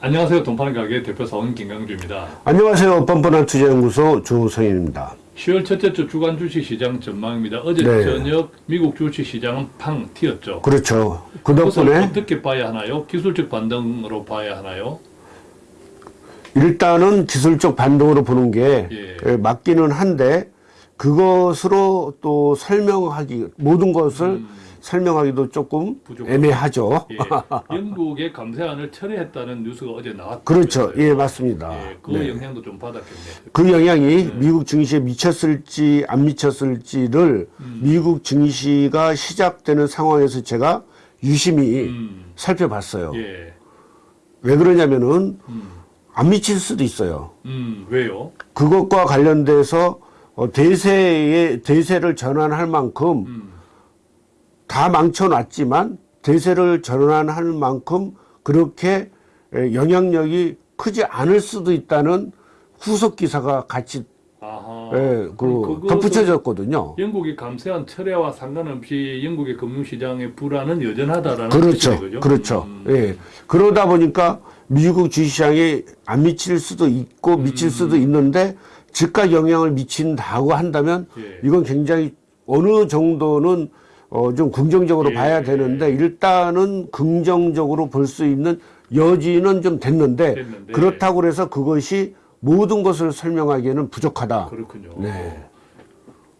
안녕하세요. 돈파는 가게 대표사원 김강주입니다. 안녕하세요. 뻔뻔한 투자연구소 조성인입니다. 10월 첫째 주 주간 주식시장 전망입니다. 어제 네. 저녁 미국 주식시장은 팡 튀었죠. 그렇죠. 그 덕분에 어떻게 봐야 하나요? 기술적 반등으로 봐야 하나요? 일단은 기술적 반동으로 보는 게 예. 예, 맞기는 한데 그것으로 또 설명하기 모든 것을 설명하기도 조금 부족하다. 애매하죠. 예. 영국의 감세안을 철회했다는 뉴스가 어제 나왔죠. 그렇죠. 예, 맞습니다. 예, 그 네. 영향도 좀 받았겠네요. 그 영향이 미국 증시에 미쳤을지 안 미쳤을지를 음. 미국 증시가 시작되는 상황에서 제가 유심히 음, 살펴봤어요. 예. 왜 그러냐면은 음, 안 미칠 수도 있어요. 음, 왜요? 그것과 관련돼서 어, 대세의 대세를 전환할 만큼 음, 다 망쳐놨지만 대세를 전환할 만큼 그렇게 에, 영향력이 크지 않을 수도 있다는 후속 기사가 같이. 에, 그 덧붙여졌거든요. 영국이 감세한 철회와 상관없이 영국의 금융시장의 불안은 여전하다라는 그렇죠, 그죠? 그렇죠. 음, 예, 그러다 보니까 미국 주식시장에 안 미칠 수도 있고 음. 미칠 수도 있는데 즉각 영향을 미친다고 한다면 예. 이건 굉장히 어느 정도는 어, 좀 긍정적으로 예. 봐야 되는데 일단은 긍정적으로 볼 수 있는 여지는 좀 됐는데, 됐는데. 그렇다고 해서 그것이 모든 것을 설명하기에는 부족하다. 그렇군요. 네.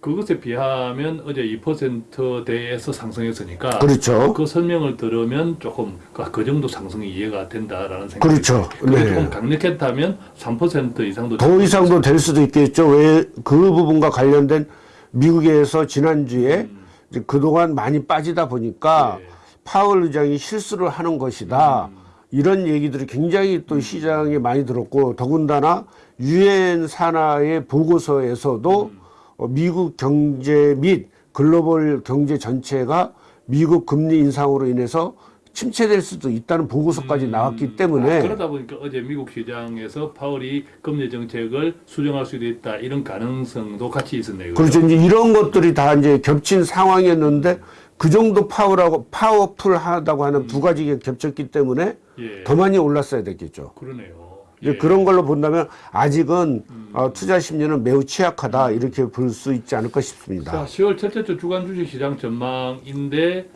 그것에 비하면 어제 2%대에서 상승했으니까 그렇죠. 그 설명을 들으면 조금 그- 그 정도 상승이 이해가 된다라는 생각이 그렇죠. 그게 네. 조금 강력했다면 3% 이상도 더 이상도 될 수도 있겠죠. 왜 그 부분과 관련된 미국에서 지난주에 이제 그동안 많이 빠지다 보니까 예. 파월 의장이 실수를 하는 것이다. 이런 얘기들이 굉장히 또 시장에 많이 들었고 더군다나 유엔 산하의 보고서에서도 어, 미국 경제 및 글로벌 경제 전체가 미국 금리 인상으로 인해서 침체될 수도 있다는 보고서까지 나왔기 때문에 아, 그러다 보니까 어제 미국 시장에서 파월이 금리 정책을 수정할 수도 있다 이런 가능성도 같이 있었네요. 그렇죠. 이제 이런 것들이 다 이제 겹친 상황이었는데 그 정도 파워라고 powerful하다고 하는 두 가지가 겹쳤기 때문에 예. 더 많이 올랐어야 됐겠죠. 그러네요. 이제 예. 그런 걸로 본다면 아직은 어, 투자 심리는 매우 취약하다 이렇게 볼 수 있지 않을까 자, 싶습니다. 10월 첫째 주 주간 주식 시장 전망인데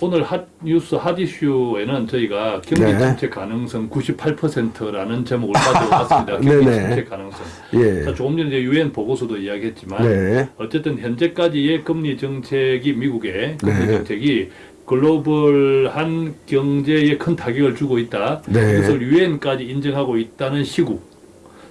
오늘 핫 뉴스 핫 이슈에는 저희가 경기 네. 침체 가능성 98%라는 제목을 가져왔습니다. 경기 네네. 침체 가능성. 예. 자, 조금 전에 유엔 보고서도 이야기했지만 네. 어쨌든 현재까지의 금리 정책이 미국의 금리 네. 정책이 글로벌한 경제에 큰 타격을 주고 있다. 네. 이것을 유엔까지 인정하고 있다는 시국.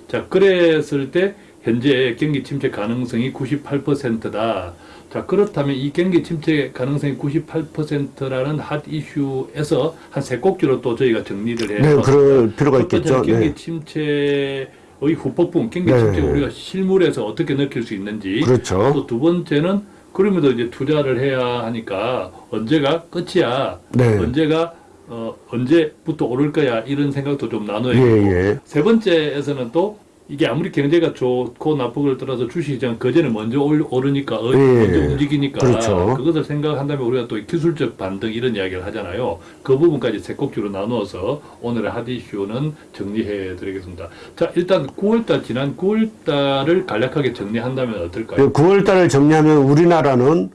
자, 그랬을 때 현재 경기 침체 가능성이 98%다. 자, 그렇다면 이 경기 침체 가능성이 98%라는 핫 이슈에서 한 세 꼭지로 또 저희가 정리를 해 네. 그럴 필요가 있겠죠. 경기 네. 침체의 후폭풍, 경기 네. 침체 우리가 실물에서 어떻게 느낄 수 있는지. 그렇죠. 또 두 번째는 그럼에도 이제 투자를 해야 하니까 언제가 끝이야. 네. 언제가 어, 언제부터 오를 거야 이런 생각도 좀 나눠야 예, 되고 예. 세 번째에서는 또 이게 아무리 경제가 좋고 나쁘고를 떠나서 주식시장 그전에 먼저 올- 오르니까 어, 예, 먼저 예. 움직이니까 그렇죠. 그것을 생각한다면 우리가 또 기술적 반등 이런 이야기를 하잖아요. 그 부분까지 세 꼭지로 나누어서 오늘의 핫 이슈는 정리해 드리겠습니다. 자 일단 9월달 지난 9월달을 간략하게 정리한다면 어떨까요? 9월 달을 정리하면 우리나라는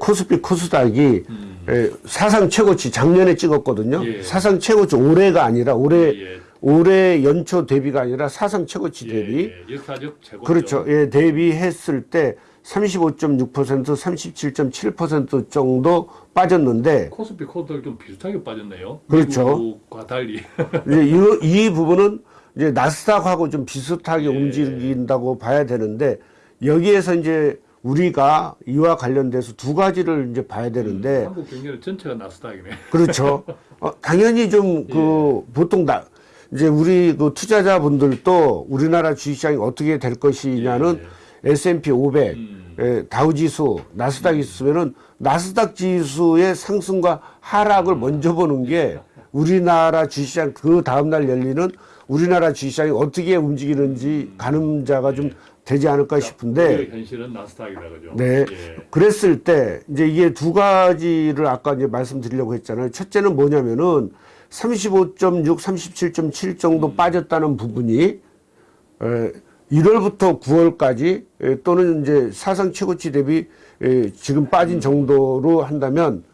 코스피 코스닥이 예, 사상 최고치 작년에 찍었거든요. 음. 예. 사상 최고치 올해가 아니라 올해 예, 올해 연초 대비가 아니라 사상 최고치 예, 대비 예, 역사적 최고 그렇죠. 예, 대비했을 때 35.6%, 37.7% 정도 빠졌는데 코스피 코스닥 좀 비슷하게 빠졌네요. 그렇죠. 미국과 달리. 이제 이, 이 부분은 이제 나스닥하고 좀 비슷하게 예. 움직인다고 봐야 되는데 여기에서 이제 우리가 이와 관련돼서 두 가지를 이제 봐야 되는데 한국 경제는 전체가 나스닥이네. 그렇죠. 어, 당연히 좀그 예. 보통 나 이제 우리 그 투자자분들도 우리나라 주식시장이 어떻게 될 것이냐는 S&P 500, 음. 예, 다우지수, 나스닥 있으면은 나스닥 지수의 상승과 하락을 먼저 보는 게 우리나라 주식시장 그 다음날 열리는 우리나라 주식시장이 어떻게 움직이는지 가늠자가 좀 되지 않을까 싶은데 오히려 현실은 나스닥이다 그죠? 네. 예. 그랬을 때 이제 이게 두 가지를 아까 이제 말씀드리려고 했잖아요. 첫째는 뭐냐면은 35.6, 37.7 정도 빠졌다는 부분이 에, 1월부터 9월까지 에, 또는 이제 사상 최고치 대비 에, 지금 빠진 정도로 한다면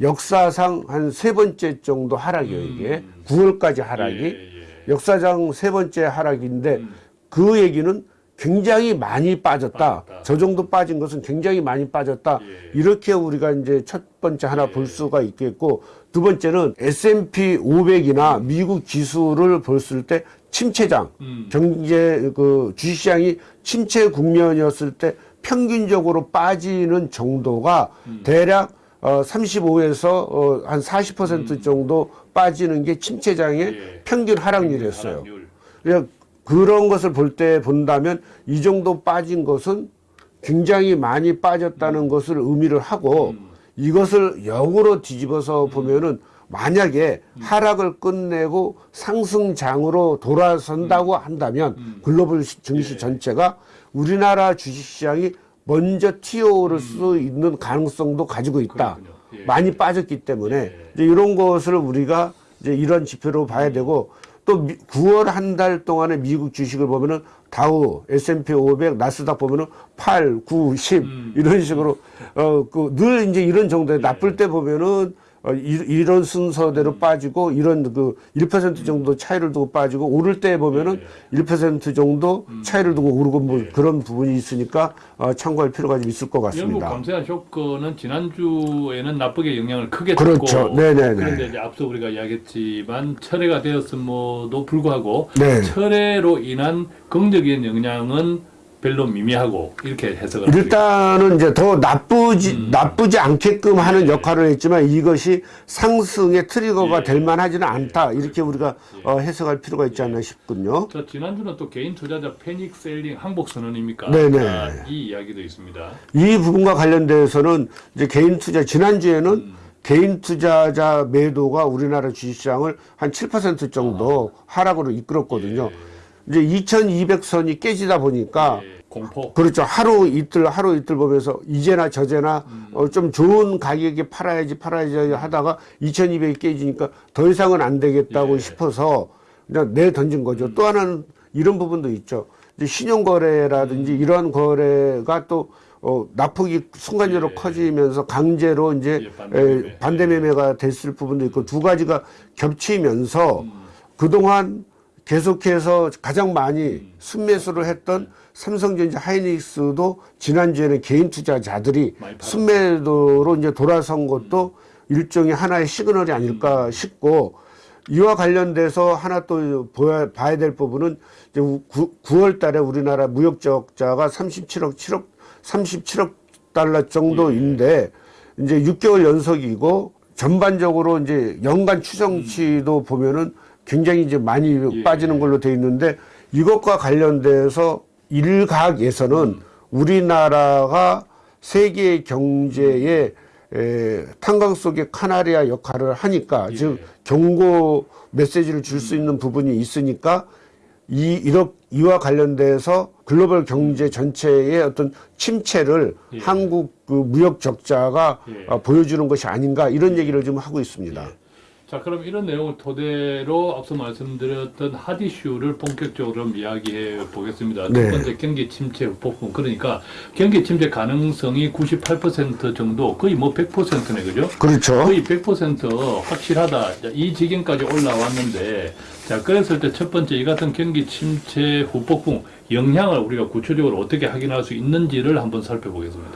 역사상 한 세 번째 정도 하락이에요, 이게. 9월까지 하락이. 예, 예. 역사상 세 번째 하락인데 그 얘기는 굉장히 많이 빠졌다. 빠졌다. 저 정도 빠진 것은 굉장히 많이 빠졌다. 예. 이렇게 우리가 이제 첫 번째 하나 볼 수가 있겠고 두 번째는 S&P 500이나 미국 지수를 봤을 때 침체장 음. 경제 그 주식시장이 침체 국면이었을 때 평균적으로 빠지는 정도가 음. 대략 어 35에서 어 한 40% 정도 빠지는 게 침체장의 음. 예. 평균 하락률이었어요. 하락률. 그런 것을 볼 때 본다면 이 정도 빠진 것은 굉장히 많이 빠졌다는 것을 의미를 하고 이것을 역으로 뒤집어서 보면은 만약에 하락을 끝내고 상승장으로 돌아선다고 한다면 글로벌 시- 증시 전체가 우리나라 주식시장이 먼저 튀어오를 수 있는 가능성도 가지고 있다. 예. 많이 빠졌기 때문에 이제 이런 것을 우리가 이제 이런 지표로 봐야 되고 또 9월 한 달 동안의 미국 주식을 보면은 다우, S&P 500, 나스닥 보면은 8, 9, 10 이런 식으로 어 그 늘 이제 이런 정도에 나쁠 때 보면은 어, 이, 런 순서대로 빠지고 이런 그 1% 정도 차이를 두고 빠지고 오를 때 보면은 1% 정도 차이를 두고 오르고 뭐 그런 부분이 있으니까 어, 참고할 필요가 좀 있을 것 영국 같습니다. 감세한 쇼크는 지난주에는 나쁘게 영향을 크게 그렇죠. 줬고 네네네. 그런데 이제 앞서 우리가 이야기했지만 철회가 되었음에도 불구하고 네. 철회로 인한 긍정적인 영향은 별로 미미하고 이렇게 해석을. 일단은 이제 더 나쁘지 나쁘지 않게끔 하는 역할을 했지만 이것이 상승의 트리거가 예. 될 만하지는 않다 이렇게 우리가 어, 해석할 필요가 있지 않나 싶군요. 자, 지난주는 또 개인 투자자 패닉 셀링 항복 선언입니까? 네네. 자, 이 이야기도 있습니다. 이 부분과 관련돼서는 이제 개인 투자 지난주에는 개인 투자자 매도가 우리나라 주식시장을 한 7% 정도 하락으로 이끌었거든요. 이제 2200선이 깨지다 보니까 예, 공포. 그렇죠. 하루 이틀 하루 이틀 보면서 이제나 저제나 어, 좀 좋은 가격에 팔아야지 팔아야지 하다가 2200이 깨지니까 더 이상은 안 되겠다고 예. 싶어서 그냥 내 던진 거죠. 또 하나는 이런 부분도 있죠. 이제 신용거래라든지 이러한 거래가 또 어, 납폭이 순간적으로 예. 커지면서 강제로 이제 예, 반대매매. 에, 반대매매 가 됐을 부분도 있고 두 가지가 겹치면서 음. 그동안 계속해서 가장 많이 순매수를 했던 삼성전자 하이닉스도 지난주에는 개인 투자자들이. 순매도로 이제 돌아선 것도 일종의 하나의 시그널이 아닐까 싶고 이와 관련돼서 하나 또 보야, 봐야 될 부분은 이제 9월 달에 우리나라 무역 적자가 37억 7억 37억 달러 정도인데 이제 6개월 연속이고 전반적으로 이제 연간 추정치도 보면은 굉장히 이제 많이 예. 빠지는 걸로 돼 있는데 이것과 관련돼서 일각에서는 우리나라가 세계 경제에 에, 탄광 속의 카나리아 역할을 하니까 예. 즉 경고 메시지를 줄 수 있는 부분이 있으니까 이 이렇 이와 관련돼서 글로벌 경제 전체의 어떤 침체를 예. 한국 그 무역 적자가 예. 어, 보여주는 것이 아닌가 이런 얘기를 좀 하고 있습니다. 자, 그럼 이런 내용을 토대로 앞서 말씀드렸던 핫 이슈를 본격적으로 좀 이야기해 보겠습니다. 네. 첫 번째 경기 침체 부분 그러니까 경기 침체 가능성이 98% 정도 거의 뭐 100%네 그죠? 그렇죠. 거의 100% 확실하다. 자, 이 지경까지 올라왔는데, 자, 그랬을 때 첫 번째 이 같은 경기 침체 후폭풍 영향을 우리가 구체적으로 어떻게 확인할 수 있는지를 한번 살펴보겠습니다.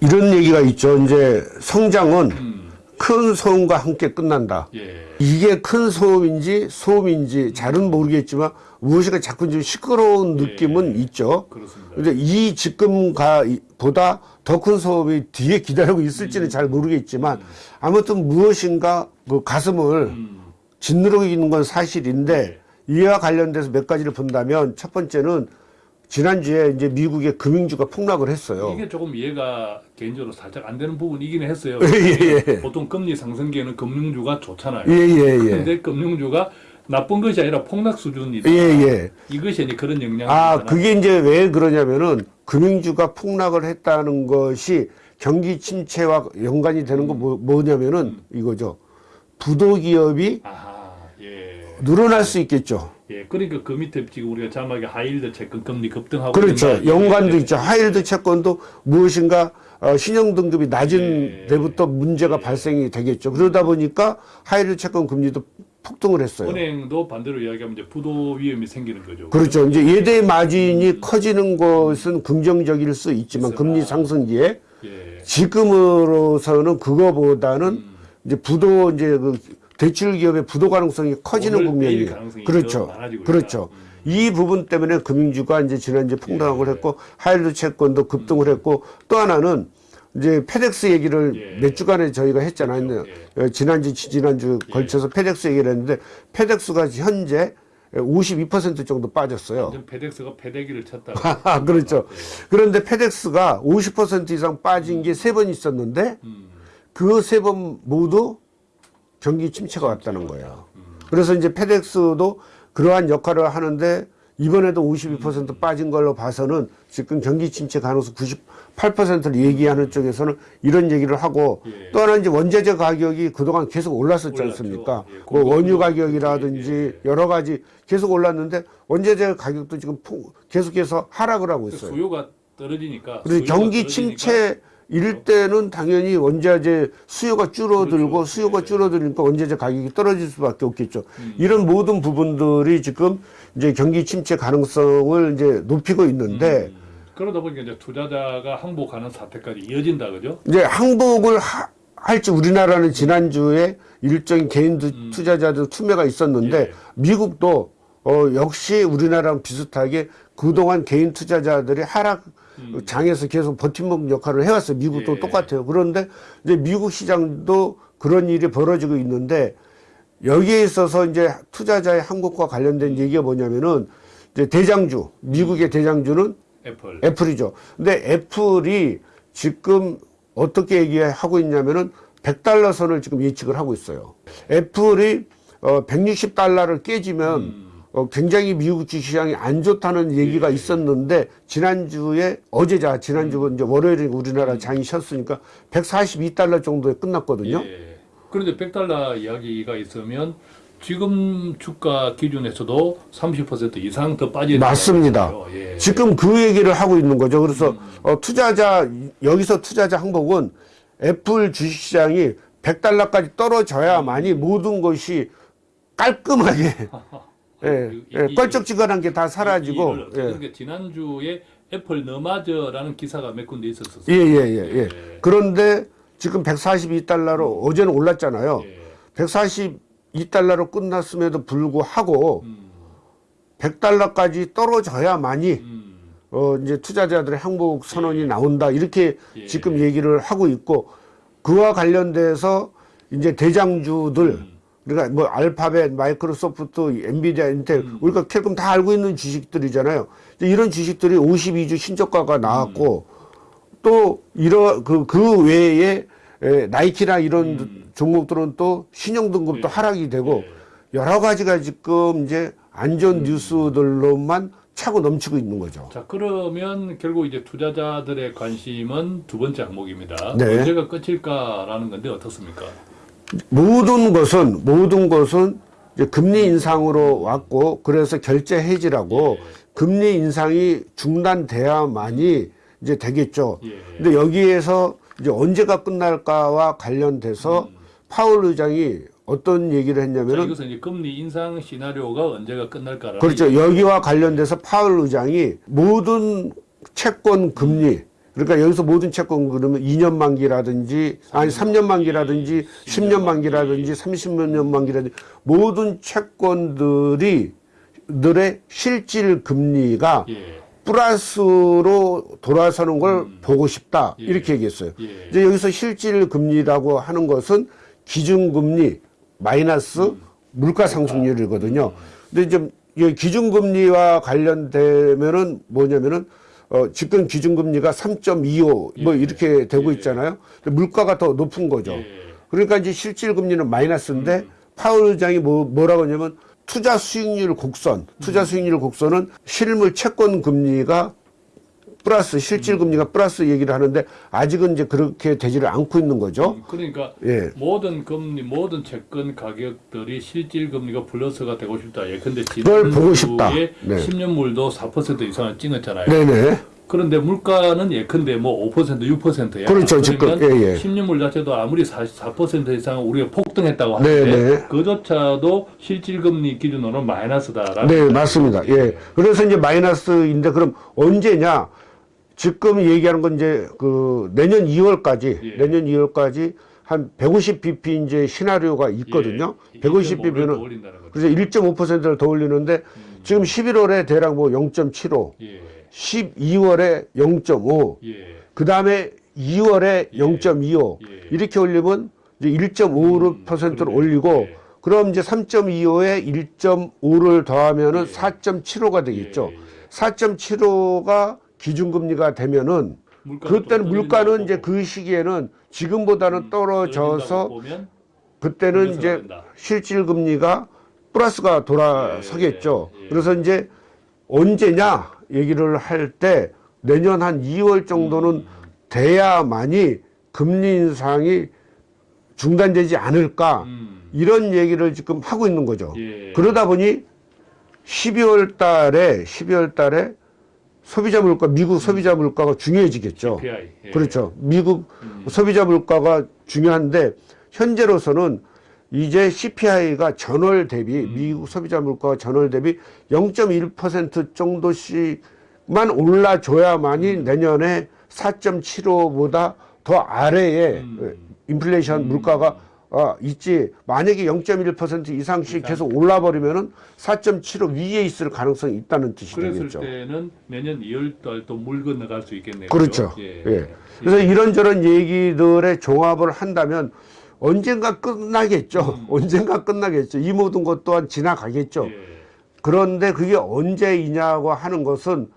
이런 얘기가 있죠. 이제 성장은 음, 큰 소음과 함께 끝난다. 예. 이게 큰 소음인지 소음인지 잘은 모르겠지만 무엇인가 자꾸 좀 시끄러운 느낌은 있죠. 그렇습니다. 근데 이 지금가 보다 더 큰 소음이 뒤에 기다리고 있을지는 잘 모르겠지만 아무튼 무엇인가 그 가슴을 음, 짓누르고 있는 건 사실인데 이와 관련돼서 몇 가지를 본다면 첫 번째는 지난주에 이제 미국의 금융주가 폭락을 했어요. 이게 조금 이해가 개인적으로 살짝 안 되는 부분이긴 했어요. 예, 예. 보통 금리 상승기에는 금융주가 좋잖아요. 예, 예, 예. 근데 금융주가 나쁜 것이 아니라 폭락 수준이다. 예, 예. 이것이 이제 그런 영향이 아, 있잖아요. 그게 이제 왜 그러냐면은 금융주가 폭락을 했다는 것이 경기 침체와 연관이 되는 거 뭐, 뭐냐면은 이거죠. 부도기업이 아하, 예. 늘어날 수 있겠죠. 예, 그러니까 그 밑에 지금 우리가 자막에 high yield 채권 금리 급등하고 그렇죠. 연관도 예, 있죠. high yield 채권도 무엇인가 어, 신용 등급이 낮은 예. 데부터 문제가 발생이 되겠죠. 그러다 보니까 high yield 채권 금리도 폭등을 했어요. 은행도 반대로 이야기하면 이제 부도 위험이 생기는 거죠. 그렇죠. 이제 예대 마진이 커지는 것은 긍정적일 수 있지만 있으나. 금리 상승기에 예. 지금으로서는 그거보다는 음. 이제 부도 이제 그 대출 기업의 부도 가능성이 커지는 국면이에요. 그렇죠. 그렇죠. 음. 이 부분 때문에 금융주가 이제 지난주에 폭락을 예. 했고 high yield 채권도 급등을 했고 또 하나는 이제 FedEx 얘기를 예. 몇 주간에 저희가 했잖아요. 그렇죠. 어, 지난주 지난주 예. 걸쳐서 FedEx 얘기를 했는데 FedEx가 현재 52% 정도 빠졌어요. FedEx가 패대기를 쳤다. 아, 그렇죠. 그런데 FedEx가 50% 이상 빠진 게 세 번 있었는데 음. 그세 번 모두 경기 침체가 왔다는 거예요. 그래서 이제 페덱스도 그러한 역할을 하는데 이번에도 52% 빠진 걸로 봐서는 지금 경기 침체 가능성 98%를 얘기하는 쪽에서는 이런 얘기를 하고 예. 또 하나 이제 원자재 가격이 그동안 계속 올랐었지. 않습니까? 예, 뭐 원유 가격이라든지 예, 여러 가지 계속 올랐는데 원자재 가격도 지금 폭- 계속해서 하락을 하고 있어요. 수요가 떨어지니까. 그리고 경기 떨어지니까 침체 일 때는 당연히 원자재 수요가 줄어들고 그렇죠. 수요가 예. 줄어들니까 원자재 가격이 떨어질 수밖에 없겠죠. 음. 이런 모든 부분들이 지금 이제 경기 침체 가능성을 이제 높이고 있는데 음. 그러다 보니까 이제 투자자가 항복하는 사태까지 이어진다 그죠? 이제 항복을 하- 할지 우리나라는 지난주에 일정인 개인 투- 투자자들 투매가 있었는데 음. 예. 미국도 어, 역시 우리나라랑 비슷하게 그동안 개인 투자자들이 하락 장에서 계속 버팀목 역할을 해왔어요. 미국도 음. 예. 똑같아요. 그런데 이제 미국 시장도 그런 일이 벌어지고 있는데 여기에 있어서 이제 투자자의 항복과 관련된 얘기가 뭐냐면은 이제 대장주, 미국의 대장주는 애플. 애플이죠. 근데 애플이 지금 어떻게 얘기하고 있냐면은 100달러 선을 지금 예측을 하고 있어요. 애플이 어 160달러를 깨지면 음. 어 굉장히 미국 주시장이 안 좋다는 얘기가 있었는데 지난주에 어제자 지난주 이제 월요일에 우리나라 장이 쉬었으니까 142달러 정도에 끝났거든요. 예. 그런데 100달러 이야기가 있으면 지금 주가 기준에서도 30% 이상 더 빠지는 맞습니다. 예. 지금 그 얘기를 하고 있는 거죠. 그래서 어, 투자자 여기서 투자자 항복은 애플 주식시장이 100달러까지 떨어져야만이 모든 것이 깔끔하게 예, 이- 예, 이- 껄쩍지근한 게다 이- 사라지고 예. 그러니까 지난주에 애플 너마저라는 기사가 몇 군데 있었었어요. 예, 예, 예, 예. 예. 그런데 지금 142달러로 어제는 올랐잖아요. 예. 142달러로 끝났음에도 불구하고 음, 100달러까지 떨어져야만이 음, 어 이제 투자자들의 항복 선언이 나온다 이렇게 예. 지금 얘기를 하고 있고 그와 관련돼서 이제 대장주들 음. 그러니까 뭐 알파벳, 마이크로소프트, 엔비디아, 인텔 우리가 캘콤 다 알고 있는 주식들이잖아요. 이제 이런 주식들이 52주 신저가가 나왔고 또 이런 그, 그 외에 에, 나이키나 이런 종목들은 또 신용 등급도 예. 하락이 되고 예. 여러 가지가 지금 이제 안전 뉴스들로만 차고 넘치고 있는 거죠. 자 그러면 결국 이제 투자자들의 관심은 두 번째 항목입니다. 네. 언제가 끝일까라는 건데 어떻습니까? 모든 것은 모든 것은 이제 금리 인상으로 왔고 그래서 결제 해지라고 예. 금리 인상이 중단돼야만이 이제 되겠죠. 예. 근데 여기에서 이제 언제가 끝날까와 관련돼서 파월 의장이 어떤 얘기를 자, 했냐면은 이것은 이제 금리 인상 시나리오가 언제가 끝날까라는 그렇죠. 여기와 관련돼서 파월 의장이 모든 채권 금리 그러니까 여기서 모든 채권 그러면 2년 만기라든지 아니 3년 만기라든지 10년 만기라든지 30년 만기라든지 모든 채권들이 들의 실질 금리가 예. 플러스로 돌아서는 걸 보고 싶다 예. 이렇게 얘기했어요. 예. 이제 여기서 실질 금리라고 하는 것은 기준금리 마이너스 물가 상승률이거든요. 근데 이제 이 기준금리와 관련되면은 뭐냐면은 어 지금 기준금리가 3.25뭐 예. 이렇게 되고 예. 있잖아요. 물가가 더 높은 거죠. 예. 그러니까 이제 실질 금리는 마이너스인데 파월 의장이 뭐, 뭐라고 하냐면 투자 수익률 곡선, 투자 수익률 곡선은 실물 채권 금리가 플러스 실질 금리가 플러스 얘기를 하는데 아직은 이제 그렇게 되지를 않고 있는 거죠. 그러니까 예. 모든 금리, 모든 채권 가격들이 실질 금리가 플러스가 되고 싶다. 예컨대 그걸 보고 싶다. 네. 10년물도 4% 이상을 찍었잖아요. 네네. 그런데 물가는 예컨대 뭐 5%, 6%야. 그렇죠, 지금. 예, 예. 10년물 10년물 자체도 아무리 4% 이상 우리가 폭등했다고 하는데 네, 네. 그조차도 실질 금리 기준으로는 마이너스다라는 네, 맞습니다. 예. 그래서 이제 마이너스인데 그럼 언제냐? 지금 얘기하는 건 이제 그 내년 2월까지, 예. 내년 2월까지 한 150bp 이제 시나리오가 있거든요. 예, 150bp는 올린다는 거죠. 그래서 1.5%를 더 올리는데 지금 11월에 대략 뭐 0.75, 예. 12월에 0.5, 예. 그 다음에 2월에 예. 0.25 예. 이렇게 올리면 이제 1.5%를 음. 올리고 예. 그럼 이제 3.25에 1.5를 더하면은 예. 4.75가 되겠죠. 예, 예. 4.75가 기준금리가 되면은 그때는 또 물가는 이제. 그 시기에는 지금보다는 음, 떨어져서 그때는 이제 된다. 실질 금리가 플러스가 돌아서겠죠. 예, 예. 그래서 이제 언제냐 얘기를 할 때 내년 한 2월 정도는 음. 돼야만이 금리 인상이 중단되지 않을까 음. 이런 얘기를 지금 하고 있는 거죠. 예. 그러다 보니 12월 달에 12월 달에 소비자 물가 미국 소비자 물가가 중요해지겠죠. CPI. 예. 그렇죠. 미국 음. 소비자 물가가 중요한데 현재로서는 이제 CPI가 전월 대비 음. 미국 소비자 물가가 전월 대비 0.1% 정도씩만 올라줘야만이 음. 내년에 4.75보다 더 아래에 음. 인플레이션 물가가 아, 있지 만약에 0.1% 이상씩 계속 올라버리면은 4.75 위에 있을 가능성이 있다는 뜻이 그랬을 되겠죠. 때는 내년 2월 달 또 물 건너갈 수 있겠네요. 그렇죠. 예. 예. 그래서 이런저런 얘기들의 종합을 한다면 언젠가 끝나겠죠. 언젠가 끝나겠죠. 이 모든 것 또한 지나가겠죠. 예. 그런데 그게 언제이냐고 하는 것은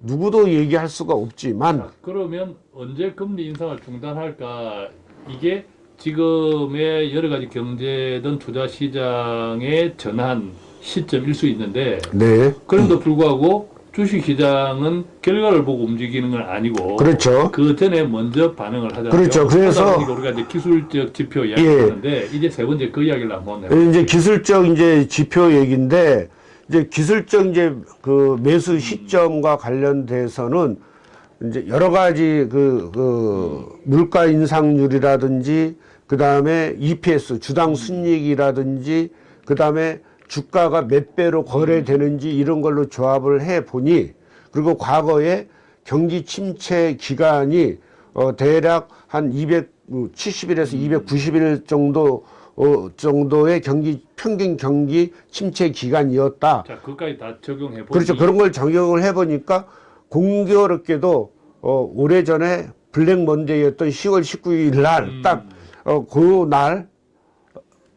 누구도 얘기할 수가 없지만 자, 그러면 언제 금리 인상을 중단할까? 이게 지금의 여러 가지 경제든 투자 시장의 전환 시점일 수 있는데 네. 그럼에도 불구하고 주식 시장은 결과를 보고 움직이는 건 아니고 그렇죠. 그 전에 먼저 반응을 하잖아요. 그렇죠. 그래서- 우리가 이제 기술적 지표 이야기하는데 이제 세 번째 그 이야기를 한번 해볼게요. 이제 기술적 이제 지표 얘기인데 이제 기술적 이제 그 매수 시점과 관련돼서는 이제 여러 가지 그, 그 물가 인상률이라든지 그 다음에 EPS 주당 순이익이라든지 그 다음에 주가가 몇 배로 거래되는지 이런 걸로 조합을 해 보니 그리고 과거에 경기 침체 기간이 어 대략 한 270일에서 290일 정도 어 정도의 경기 평균 경기 침체 기간이었다. 자, 그까지 다 적용해 보니 그렇죠. 그런 걸 적용을 해 보니까 공교롭게도 어 오래전에 블랙 먼데이였던 10월 19일 날 음. 딱 어, 그 날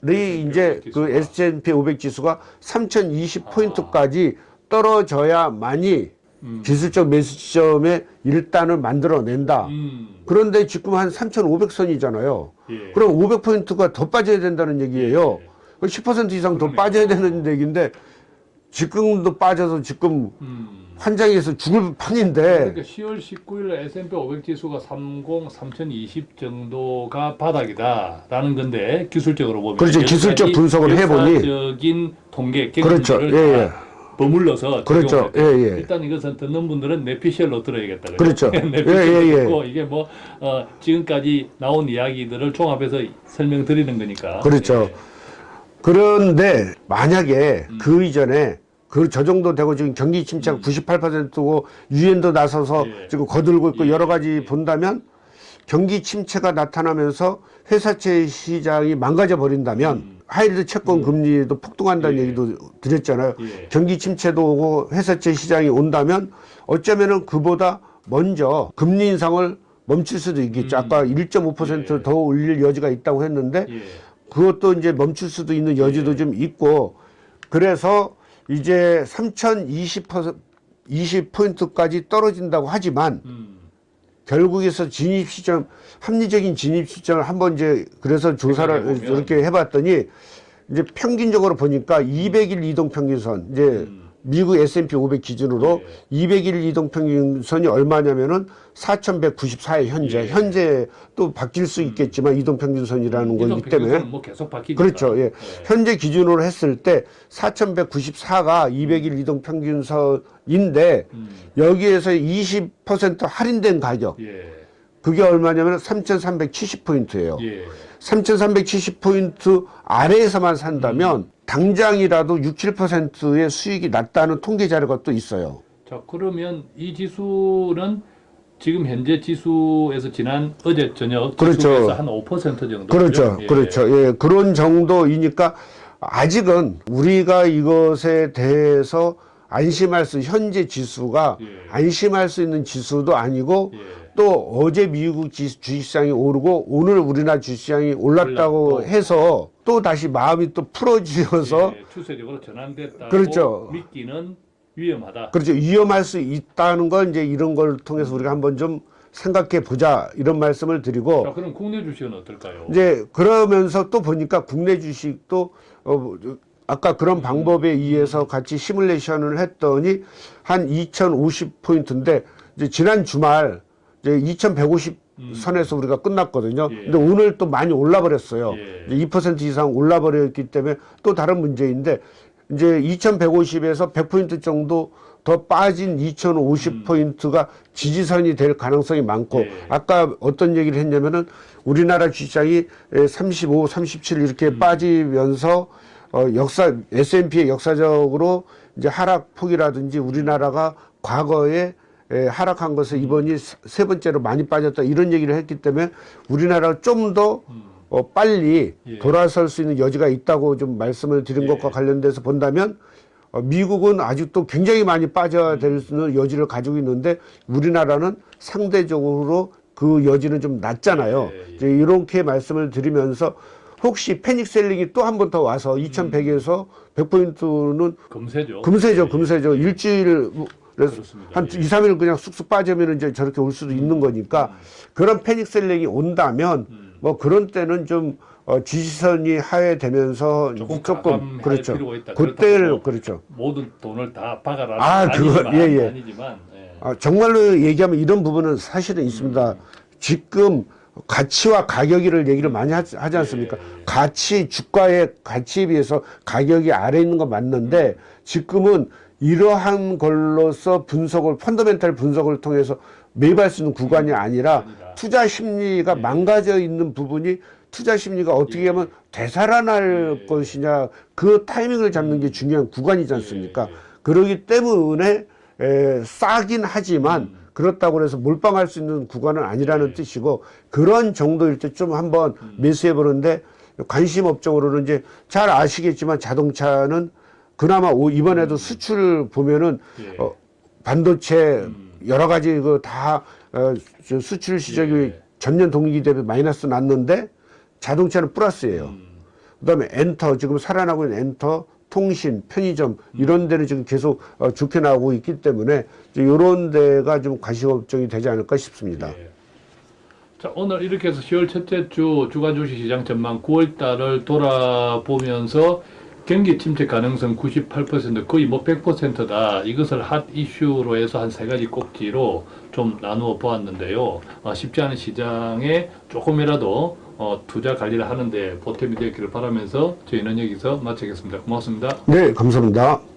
이 이제 지수가. 그 S&P 500 지수가 3020 포인트까지 떨어져야만이 음. 기술적 매수 시점에 일단을 만들어낸다. 음. 그런데 지금 한 3,500선이잖아요. 예. 그럼 500포인트가 더 빠져야 된다는 얘기예요. 10% 이상 더 그러네요. 빠져야 되는 얘기인데 지금도 빠져서 지금 음. 환장해서 죽을 판인데 그러니까 10월 19일 S&P 500 지수가 30, 3020 정도가 바닥이다 라는 건데 기술적으로 보면 그렇죠. 기술적 분석을 해보니. 역사적인 통계 그렇죠. 예, 다 예. 버물러서 그렇죠. 예, 예. 일단 이것은 듣는 분들은 내피셜로 들어야겠다. 그렇죠. 내피셜로 예, 예, 예. 듣고 이게 뭐 어, 지금까지 나온 이야기들을 종합해서 설명드리는 거니까. 그렇죠. 예. 그런데 만약에 음. 그 이전에 그 저 정도 되고 지금 경기 침체가 98%고 유엔도 나서서 예. 지금 거들고 있고 예. 여러 가지 본다면 경기 침체가 나타나면서 회사채 시장이 망가져 버린다면 음. 하이리드 채권 금리도 폭등한다는 예. 얘기도 드렸잖아요. 예. 경기 침체도 오고 회사채 시장이 온다면 어쩌면은 그보다 먼저 금리 인상을 멈출 수도 있겠죠. 음. 아까 1.5%더 예. 올릴 여지가 있다고 했는데 예. 그것도 이제 멈출 수도 있는 여지도 예. 좀 있고 그래서 이제 3,020% 20포인트까지 떨어진다고 하지만 음. 결국에서 진입 시점 합리적인 진입 시점을 한번 이제 그래서 조사를. 이렇게 해봤더니 이제 평균적으로 보니까 200일 이동 평균선 이제 음. 미국 S&P 500 기준으로 예. 200일 이동 평균선이 얼마냐면은 4,194에 현재 예. 현재 또 바뀔 수 있겠지만 이동 평균선이라는 이동 거기 때문에 뭐 계속 바뀌니까. 그렇죠. 예. 현재 기준으로 했을 때 4,194가 200일 이동 평균선인데 음. 여기에서 20% 할인된 가격 예. 그게 얼마냐면 3,370포인트예요. 예. 3,370포인트 아래에서만 산다면 당장이라도 6, 7%의 수익이 났다는 통계 자료가 또 있어요. 자, 그러면 이 지수는 지금 현재 지수에서 지난 어제 저녁 그렇죠. 지수에서 한5% 정도. 그렇죠. 예. 그렇죠. 예. 그런 정도이니까 아직은 우리가 이것에 대해서 안심할 수, 현재 지수가 예. 안심할 수 있는 지수도 아니고 예. 또 어제 미국 지- 주식시장이 오르고 오늘 우리나라 주식시장이 올랐다고 올랐고. 해서 또 다시 마음이 또 풀어지어서 예, 추세적으로 전환됐다고 그렇죠. 믿기는 위험하다. 그렇죠. 위험할 수 있다는 걸 이제 이런 걸 통해서 우리가 한번 좀 생각해 보자 이런 말씀을 드리고 자, 그럼 국내 주식은 어떨까요? 이제 그러면서 또 보니까 국내 주식도 어 아까 그런 방법에 의해서 같이 시뮬레이션을 했더니 한 2,050포인트인데 이제 지난 주말 이제 2,150 선에서 우리가 끝났거든요. 예. 근데 오늘 또 많이 올라 버렸어요. 예. 이제 2% 이상 올라 버렸기 때문에 또 다른 문제인데 이제 2,150에서 100포인트 정도 더 빠진 2,050포인트가 지지선이 될 가능성이 많고 예. 아까 어떤 얘기를 했냐면은 우리나라 주식장이 35, 37 이렇게 음. 빠지면서 어 역사 S&P의 역사적으로 이제 하락 폭이라든지 우리나라가 과거에 에, 하락한 것을 이번이 세- 세 번째로 많이 빠졌다 이런 얘기를 했기 때문에 우리나라가 좀더 어, 빨리 음. 예. 돌아설 수 있는 여지가 있다고 좀 말씀을 드린 예. 것과 관련돼서 본다면 어, 미국은 아직도 굉장히 많이 빠져야 될 수 있는 여지를 가지고 있는데 우리나라는 상대적으로 그 여지는 좀 낮잖아요. 예, 예. 이제 이렇게 말씀을 드리면서 혹시 패닉 셀링이 또 한 번 더 와서 2100에서 100포인트는 금세죠. 금세죠, 금세죠. 일주일 뭐 그래서 그렇습니다. 한 예. 2, 3일 그냥 쑥쑥 빠지면 이제 저렇게 올 수도 있는 거니까 그런 패닉 셀링이 온다면 뭐 그런 때는 좀 어, 지지선이 하회되면서 조금 조금 그렇죠. 그때를 그렇다고 그렇죠. 모든 돈을 다 박아라. 아, 그거, 예, 예. 아니지만 예. 아, 정말로 얘기하면 이런 부분은 사실은 있습니다. 지금 가치와 가격이를 얘기를 많이 하, 지 않습니까? 가치, 주가의 가치에 비해서 가격이 아래 있는 건 맞는데 지금은 이러한 걸로서 분석을, 펀더멘탈 분석을 통해서 매입할 수 있는 구간이 아니라 아니다. 투자 심리가 망가져 있는 부분이 투자 심리가 어떻게 하면 되살아날 것이냐 그 타이밍을 잡는 게 중요한 구간이지 않습니까? 그러기 때문에 에, 싸긴 하지만 그렇다고 해서 몰빵할 수 있는 구간은 아니라는 뜻이고 그런 정도일 때 좀 한번 매수해 보는데 관심 업종으로는 이제 잘 아시겠지만 자동차는 그나마 오- 이번에도 수출 보면은 예. 어, 반도체 여러 가지 그 다 어, 저 수출 시장이 예. 전년 동기 대비 마이너스 났는데 자동차는 플러스예요. 그다음에 엔터 지금 살아나고 있는 엔터 통신 편의점 이런 데는 지금 계속 어, 좋게 나오고 있기 때문에 이런 데가 좀 관심 업종이 되지 않을까 싶습니다. 예. 자, 오늘 이렇게 해서 10월 첫째 주 주간 주식 시장 전망 9월 달을 돌아보면서 경기 침체 가능성 98% 거의 뭐 100%다. 이것을 핫 이슈로 해서 한 세 가지 꼭지로 좀 나누어 보았는데요. 어, 쉽지 않은 시장에 조금이라도 어, 투자 관리를 하는데 보탬이 되기를 바라면서 저희는 여기서 마치겠습니다. 고맙습니다. 네, 감사합니다.